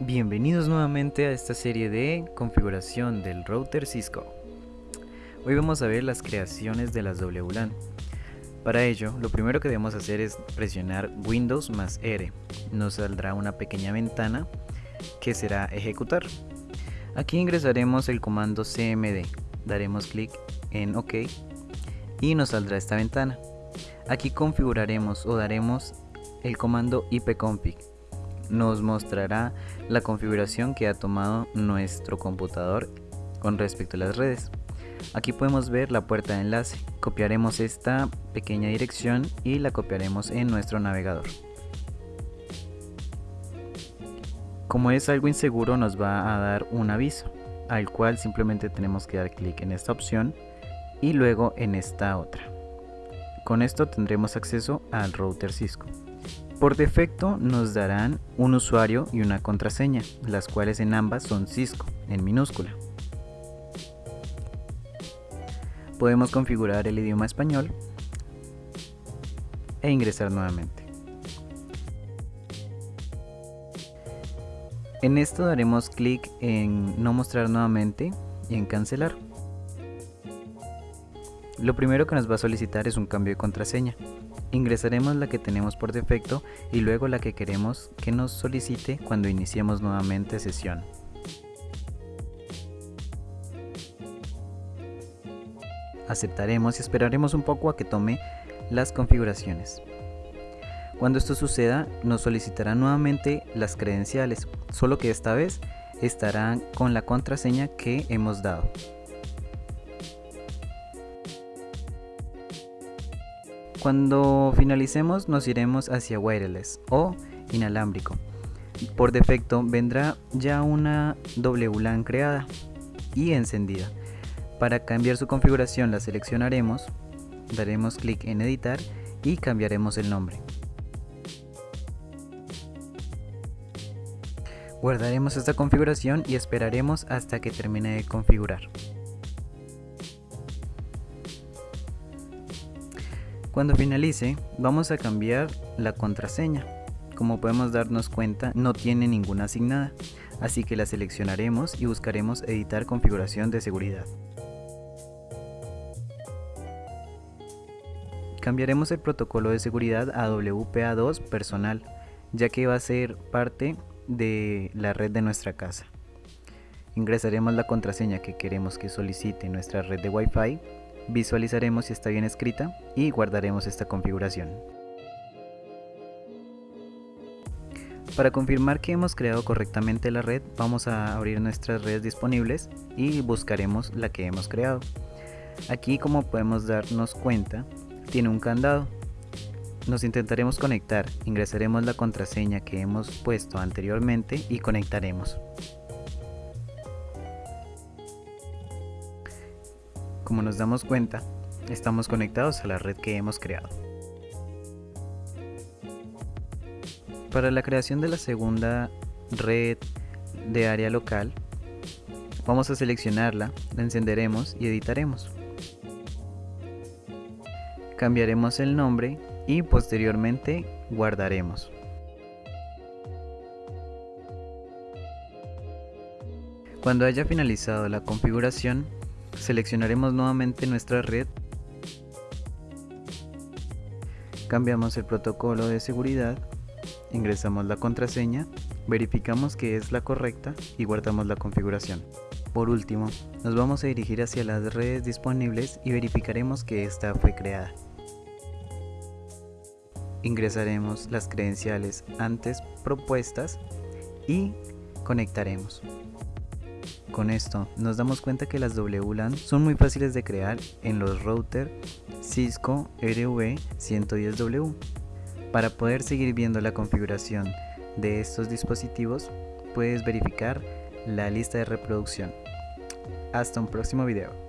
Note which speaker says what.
Speaker 1: Bienvenidos nuevamente a esta serie de configuración del router Cisco. Hoy vamos a ver las creaciones de las WLAN. Para ello, lo primero que debemos hacer es presionar Windows más R. Nos saldrá una pequeña ventana que será ejecutar. Aquí ingresaremos el comando cmd, daremos clic en OK y nos saldrá esta ventana. Aquí configuraremos o daremos el comando ipconfig. Nos mostrará la configuración que ha tomado nuestro computador con respecto a las redes. Aquí podemos ver la puerta de enlace. Copiaremos esta pequeña dirección y la copiaremos en nuestro navegador. Como es algo inseguro nos va a dar un aviso, al cual simplemente tenemos que dar clic en esta opción y luego en esta otra. Con esto tendremos acceso al router Cisco. Por defecto nos darán un usuario y una contraseña, las cuales en ambas son Cisco, en minúscula. Podemos configurar el idioma español e ingresar nuevamente. En esto daremos clic en no mostrar nuevamente y en cancelar. Lo primero que nos va a solicitar es un cambio de contraseña. Ingresaremos la que tenemos por defecto y luego la que queremos que nos solicite cuando iniciemos nuevamente sesión. Aceptaremos y esperaremos un poco a que tome las configuraciones. Cuando esto suceda, nos solicitará nuevamente las credenciales, solo que esta vez estarán con la contraseña que hemos dado. Cuando finalicemos nos iremos hacia wireless o inalámbrico. Por defecto vendrá ya una WLAN creada y encendida. Para cambiar su configuración la seleccionaremos, daremos clic en editar y cambiaremos el nombre. Guardaremos esta configuración y esperaremos hasta que termine de configurar. Cuando finalice, vamos a cambiar la contraseña. Como podemos darnos cuenta, no tiene ninguna asignada, así que la seleccionaremos y buscaremos editar configuración de seguridad. Cambiaremos el protocolo de seguridad a WPA2 personal, ya que va a ser parte de la red de nuestra casa. Ingresaremos la contraseña que queremos que solicite nuestra red de Wi-Fi Visualizaremos si está bien escrita y guardaremos esta configuración. Para confirmar que hemos creado correctamente la red, vamos a abrir nuestras redes disponibles y buscaremos la que hemos creado. Aquí como podemos darnos cuenta, tiene un candado. Nos intentaremos conectar, ingresaremos la contraseña que hemos puesto anteriormente y conectaremos. Como nos damos cuenta, estamos conectados a la red que hemos creado. Para la creación de la segunda red de área local, vamos a seleccionarla, la encenderemos y editaremos. Cambiaremos el nombre y posteriormente guardaremos. Cuando haya finalizado la configuración, Seleccionaremos nuevamente nuestra red. Cambiamos el protocolo de seguridad. Ingresamos la contraseña. Verificamos que es la correcta y guardamos la configuración. Por último, nos vamos a dirigir hacia las redes disponibles y verificaremos que esta fue creada. Ingresaremos las credenciales antes propuestas y conectaremos. Con esto nos damos cuenta que las WLAN son muy fáciles de crear en los routers Cisco RV110W. Para poder seguir viendo la configuración de estos dispositivos puedes verificar la lista de reproducción. Hasta un próximo video.